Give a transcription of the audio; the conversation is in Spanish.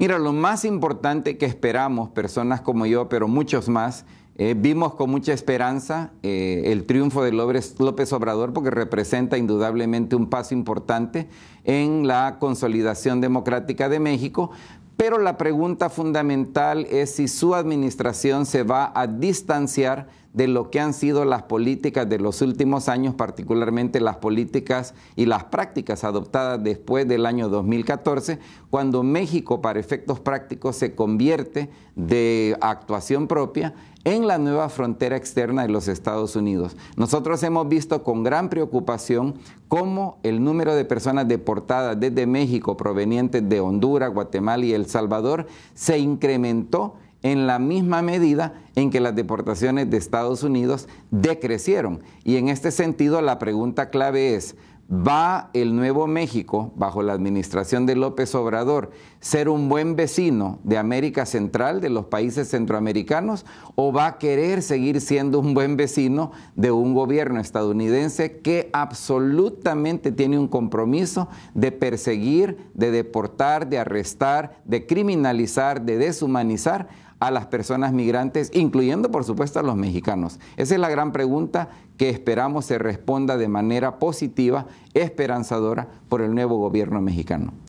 Mira, lo más importante que esperamos, personas como yo, pero muchos más, eh, vimos con mucha esperanza eh, el triunfo de López Obrador porque representa indudablemente un paso importante en la consolidación democrática de México, pero la pregunta fundamental es si su administración se va a distanciar de lo que han sido las políticas de los últimos años, particularmente las políticas y las prácticas adoptadas después del año 2014, cuando México, para efectos prácticos, se convierte de actuación propia en la nueva frontera externa de los Estados Unidos. Nosotros hemos visto con gran preocupación cómo el número de personas deportadas desde México provenientes de Honduras, Guatemala y El Salvador se incrementó en la misma medida en que las deportaciones de Estados Unidos decrecieron. Y en este sentido la pregunta clave es, ¿va el Nuevo México, bajo la administración de López Obrador, ser un buen vecino de América Central, de los países centroamericanos, o va a querer seguir siendo un buen vecino de un gobierno estadounidense que absolutamente tiene un compromiso de perseguir, de deportar, de arrestar, de criminalizar, de deshumanizar a las personas migrantes, incluyendo por supuesto a los mexicanos? Esa es la gran pregunta que esperamos se responda de manera positiva, esperanzadora por el nuevo gobierno mexicano.